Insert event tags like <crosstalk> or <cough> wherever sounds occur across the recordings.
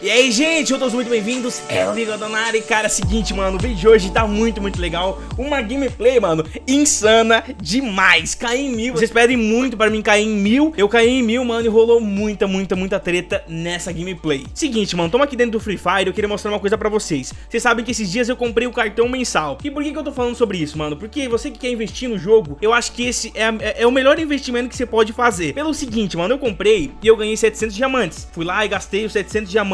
E aí, gente, todos muito bem-vindos, é o Bigodonari, cara, é seguinte, mano, o vídeo de hoje tá muito, muito legal, uma gameplay, mano, insana demais, caí em mil, vocês pedem muito pra mim cair em mil, eu caí em mil, mano, e rolou muita, muita, muita treta nessa gameplay. Seguinte, mano, tamo aqui dentro do Free Fire, eu queria mostrar uma coisa pra vocês, vocês sabem que esses dias eu comprei o cartão mensal, e por que que eu tô falando sobre isso, mano? Porque você que quer investir no jogo, eu acho que esse é, é, é o melhor investimento que você pode fazer, pelo seguinte, mano, eu comprei e eu ganhei 700 diamantes, fui lá e gastei os 700 diamantes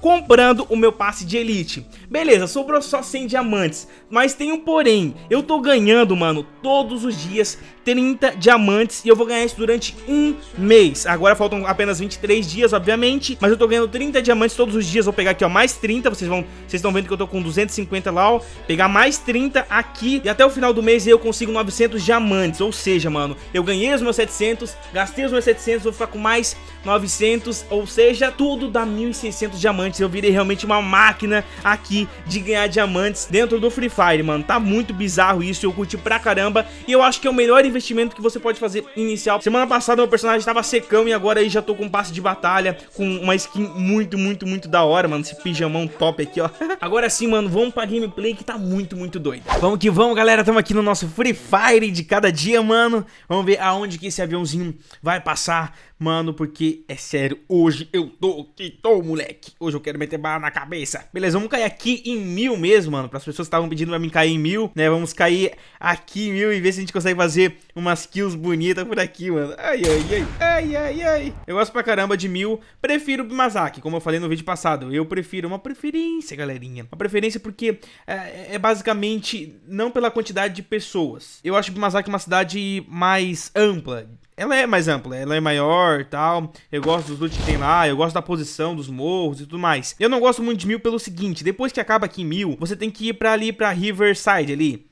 comprando o meu passe de elite. Beleza, sobrou só 100 diamantes, mas tem um porém, eu tô ganhando, mano, todos os dias 30 diamantes e eu vou ganhar isso durante um mês. Agora faltam apenas 23 dias, obviamente, mas eu tô ganhando 30 diamantes todos os dias. Vou pegar aqui, ó, mais 30, vocês vão, vocês estão vendo que eu tô com 250 lá, ó, pegar mais 30 aqui e até o final do mês eu consigo 900 diamantes, ou seja, mano, eu ganhei os meus 700, gastei os meus 700, vou ficar com mais 900, ou seja, tudo dá 1.600 diamantes. Eu virei realmente uma máquina aqui de ganhar diamantes dentro do Free Fire, mano. Tá muito bizarro isso, eu curti pra caramba. E eu acho que é o melhor investimento que você pode fazer inicial. Semana passada meu personagem tava secão e agora aí já tô com passe de batalha, com uma skin muito, muito, muito da hora, mano. Esse pijamão top aqui, ó. <laughs> agora sim, mano, vamos pra gameplay que tá muito, muito doido. Vamos que vamos, galera. Tamo aqui no nosso Free Fire de cada dia, mano. Vamos ver aonde que esse aviãozinho vai passar. Mano, porque é sério, hoje eu tô que tô, moleque. Hoje eu quero meter bala na cabeça. Beleza, vamos cair aqui em mil mesmo, mano. Para as pessoas que estavam pedindo pra mim cair em mil, né? Vamos cair aqui em mil e ver se a gente consegue fazer umas kills bonitas por aqui, mano. Ai, ai, ai, ai, ai, ai. Eu gosto pra caramba de mil. Prefiro o Bimazaki, como eu falei no vídeo passado. Eu prefiro uma preferência, galerinha. Uma preferência porque é, é basicamente não pela quantidade de pessoas. Eu acho Bimazaki uma cidade mais ampla ela é mais ampla, ela é maior tal. Eu gosto dos loot que tem lá, eu gosto da posição dos morros e tudo mais. Eu não gosto muito de mil pelo seguinte, depois que acaba aqui em mil, você tem que ir pra ali, pra Riverside ali.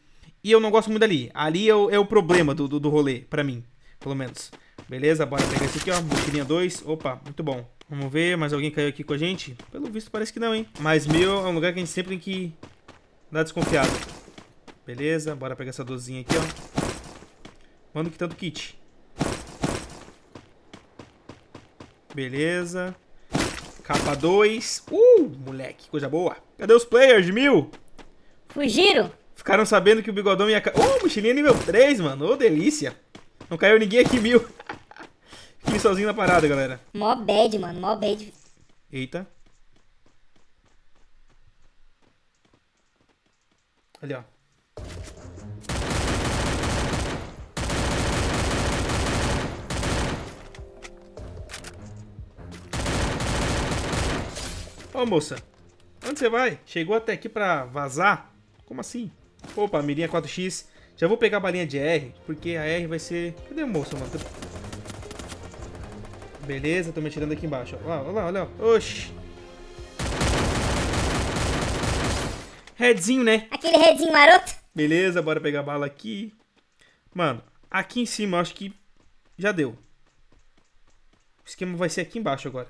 E eu não gosto muito dali. Ali é o, é o problema do, do, do rolê, pra mim, pelo menos. Beleza, bora pegar esse aqui, ó, mochilinha 2. Opa, muito bom. Vamos ver, mais alguém caiu aqui com a gente? Pelo visto parece que não, hein. Mas mil é um lugar que a gente sempre tem que dar desconfiado. Beleza, bora pegar essa dozinha aqui, ó. Manda que tanto kit. Beleza. Capa 2. Uh, moleque, coisa boa. Cadê os players mil? Fugiram? Ficaram sabendo que o bigodão ia... Uh, mochilinha nível 3, mano. Ô, oh, delícia. Não caiu ninguém aqui mil. <laughs> Fiquei sozinho na parada, galera. Mó bad, mano. Mó bad. Eita. Ali, ó. Ô, moça. Onde você vai? Chegou até aqui pra vazar? Como assim? Opa, mirinha 4x. Já vou pegar a balinha de R, porque a R vai ser... Cadê a moça, mano? Beleza, tô me atirando aqui embaixo. Ó. Olha lá, olha lá. Oxi. Redzinho, né? Aquele redzinho maroto. Beleza, bora pegar a bala aqui. Mano, aqui em cima, acho que já deu. O esquema vai ser aqui embaixo agora.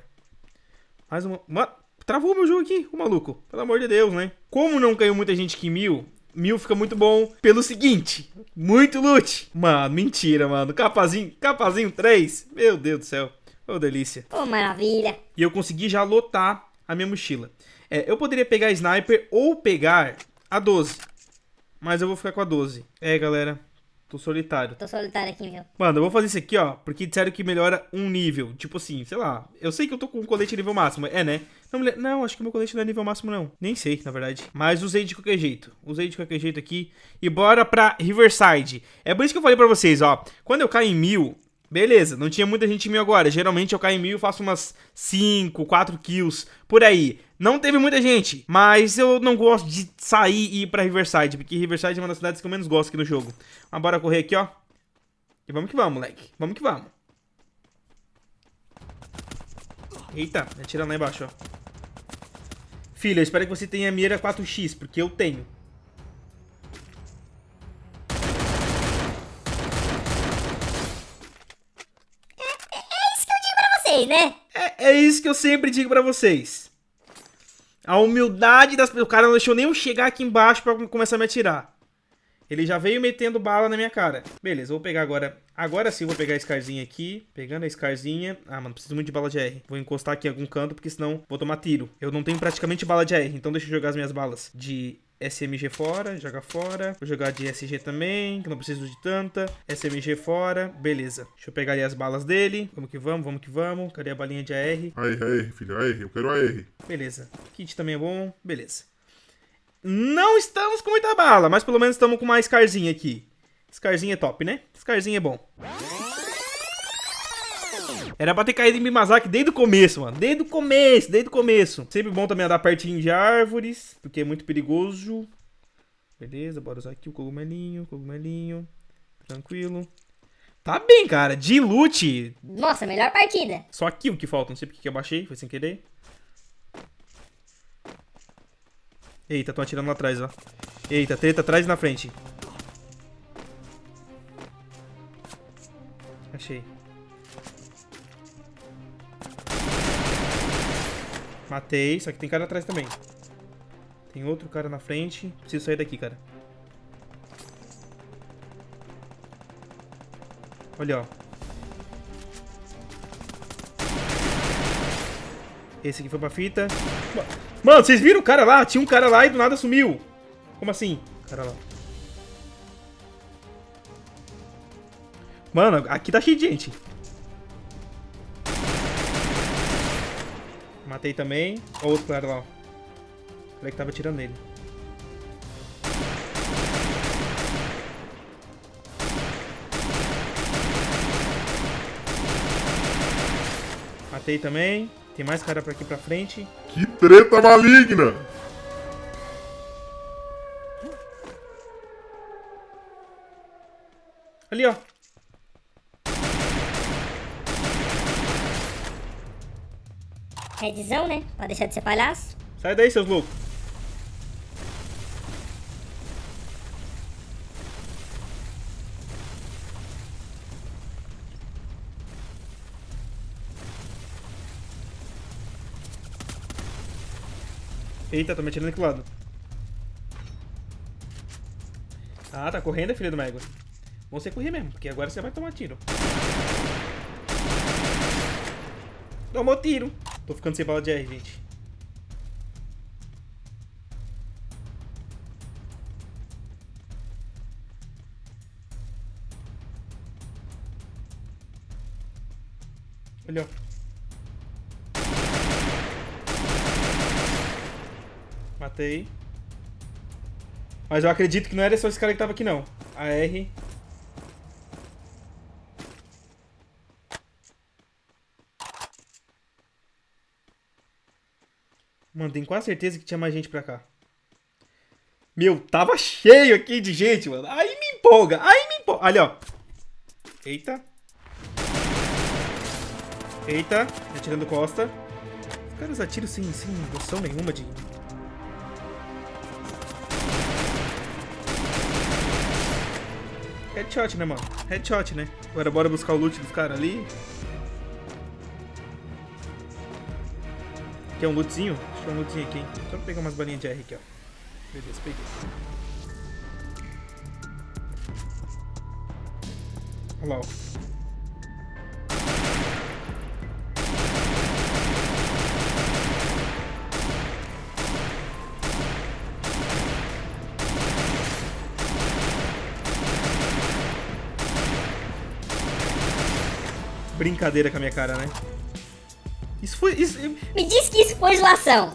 Mais uma... Mano, Travou meu jogo aqui, o maluco. Pelo amor de Deus, né? Como não caiu muita gente aqui em mil, mil fica muito bom pelo seguinte, muito loot. Mano, mentira, mano. Capazinho, capazinho 3. Meu Deus do céu. Ô, oh, delícia. Ô, oh, maravilha. E eu consegui já lotar a minha mochila. É, eu poderia pegar a sniper ou pegar a 12. Mas eu vou ficar com a 12. É, galera. Tô solitário. Tô solitário aqui, meu. Mano, eu vou fazer isso aqui, ó. Porque disseram que melhora um nível. Tipo assim, sei lá. Eu sei que eu tô com um colete nível máximo. É, né? Não, não, acho que meu colete não é nível máximo, não. Nem sei, na verdade. Mas usei de qualquer jeito. Usei de qualquer jeito aqui. E bora pra Riverside. É por isso que eu falei pra vocês, ó. Quando eu caio em mil, Beleza, não tinha muita gente em mil agora. Geralmente eu caio em mil e faço umas 5, 4 kills por aí. Não teve muita gente, mas eu não gosto de sair e ir pra Riverside, porque Riverside é uma das cidades que eu menos gosto aqui no jogo. Mas bora correr aqui, ó. E vamos que vamos, moleque. Vamos que vamos. Eita, atirando lá embaixo, ó. Filha, eu espero que você tenha mira 4x, porque eu tenho. vocês, né? É, é isso que eu sempre digo pra vocês. A humildade das pessoas. O cara não deixou nem eu chegar aqui embaixo pra começar a me atirar. Ele já veio metendo bala na minha cara. Beleza, vou pegar agora... Agora sim vou pegar a Scarzinha aqui. Pegando a Scarzinha... Ah, mano, preciso muito de bala de R. Vou encostar aqui em algum canto, porque senão vou tomar tiro. Eu não tenho praticamente bala de R, então deixa eu jogar as minhas balas de SMG fora, joga fora. Vou jogar de SG também, que não preciso de tanta. SMG fora, beleza. Deixa eu pegar ali as balas dele. Vamos que vamos, vamos que vamos. Cadê a balinha de AR? Aí, aí, filho, aí, eu quero AR. Beleza. Kit também é bom, beleza. Não estamos com muita bala, mas pelo menos estamos com uma Scarzinha aqui. Scarzinha é top, né? Scarzinha é bom. Era pra ter caído em Mimazaki desde o começo, mano. Desde o começo, desde o começo. Sempre bom também andar pertinho de árvores, porque é muito perigoso. Beleza, bora usar aqui o cogumelinho, cogumelinho. Tranquilo. Tá bem, cara. De loot. Nossa, melhor partida. Só aqui o que falta. Não sei porque que eu baixei, foi sem querer. Eita, estão atirando lá atrás, ó. Eita, treta atrás e na frente. Achei. Matei, só que tem cara atrás também. Tem outro cara na frente. Preciso sair daqui, cara. Olha, ó. Esse aqui foi pra fita. Mano, vocês viram o cara lá? Tinha um cara lá e do nada sumiu. Como assim? Cara lá. Mano, aqui tá cheio de gente. Matei também. Ó, outro cara lá, ó. O cara que tava atirando nele. Matei também. Tem mais cara pra aqui pra frente. Que treta maligna! Ali, ó. Redzão, né? Pra deixar de ser palhaço. Sai daí, seus loucos. Eita, tô me atirando aqui do lado. Ah, tá correndo, filho do Mego. Você correr mesmo, porque agora você vai tomar tiro. Tomou tiro. Tô ficando sem bala de R, gente. Olha. Matei. Mas eu acredito que não era só esse cara que tava aqui, não. A R. Mano, tenho quase certeza que tinha mais gente pra cá. Meu, tava cheio aqui de gente, mano. Aí me empolga, aí me empolga. Ali, ó. Eita. Eita, atirando costa. Os caras atiram sem, sem noção nenhuma de... Headshot, né, mano? Headshot, né? Agora bora buscar o loot dos caras ali. Quer um lootzinho? Eu um lootzinho aqui, hein? Só pegar umas balinhas de R aqui, ó. Beleza, peguei. Olha lá, ó. Brincadeira com a minha cara, né? Isso foi. Isso, Me diz que isso foi zoação.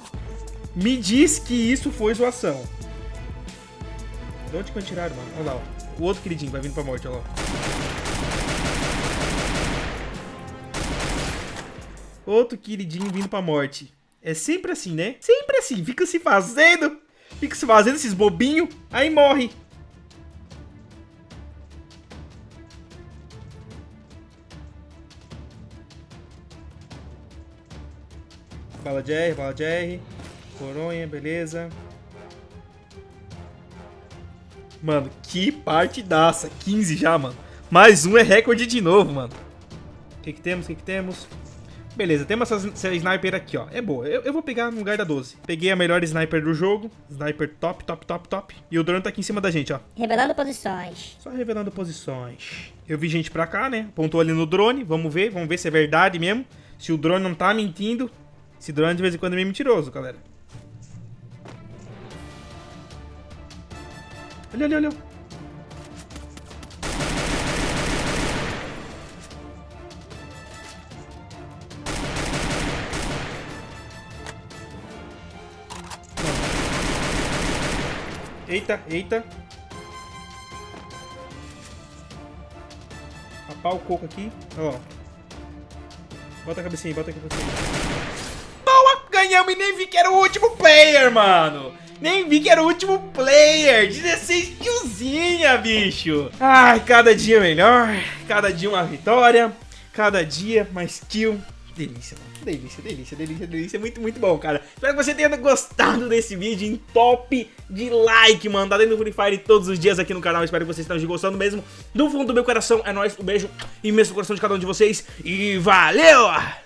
me diz que isso foi zoação. De onde que me tiraram, mano? Olha lá, ó. O outro queridinho vai vindo pra morte, olha lá. ó. Outro queridinho vindo pra morte. É sempre assim, né? Sempre assim. Fica se fazendo. Fica se fazendo esses bobinhos. Aí morre. Bala de R, bala de R. Coronha, beleza. Mano, que partidaça. 15 já, mano. Mais um é recorde de novo, mano. O que que temos? O que que temos? Beleza, temos essa, essa sniper aqui, ó. É boa. Eu, eu, vou pegar no lugar da 12. Peguei a melhor sniper do jogo. Sniper top, top, top, top. E o drone tá aqui em cima da gente, ó. Revelando posições. Só revelando posições. Eu vi gente pra cá, né? Apontou ali no drone. Vamos ver, vamos ver se é verdade mesmo. Se o drone não tá mentindo. Esse drone de vez em quando é meio mentiroso, galera. Olha, olha, olha. Eita, eita. Rapar o coco aqui. Ó. Bota a cabecinha, bota a cabecinha. Ganhamos e nem vi que era o último player, mano. Nem vi que era o último player. 16 killzinha, bicho. Ai, cada dia melhor. Cada dia uma vitória. Cada dia mais kill. Delícia, mano. Delícia, delícia, delícia, delícia. Muito, muito bom, cara. Espero que você tenha gostado desse vídeo em top de like, mano. Tá dentro do Free Fire todos os dias aqui no canal. Espero que vocês estejam gostando mesmo. Do fundo do meu coração, é nóis. Um beijo imenso no coração de cada um de vocês. E valeu!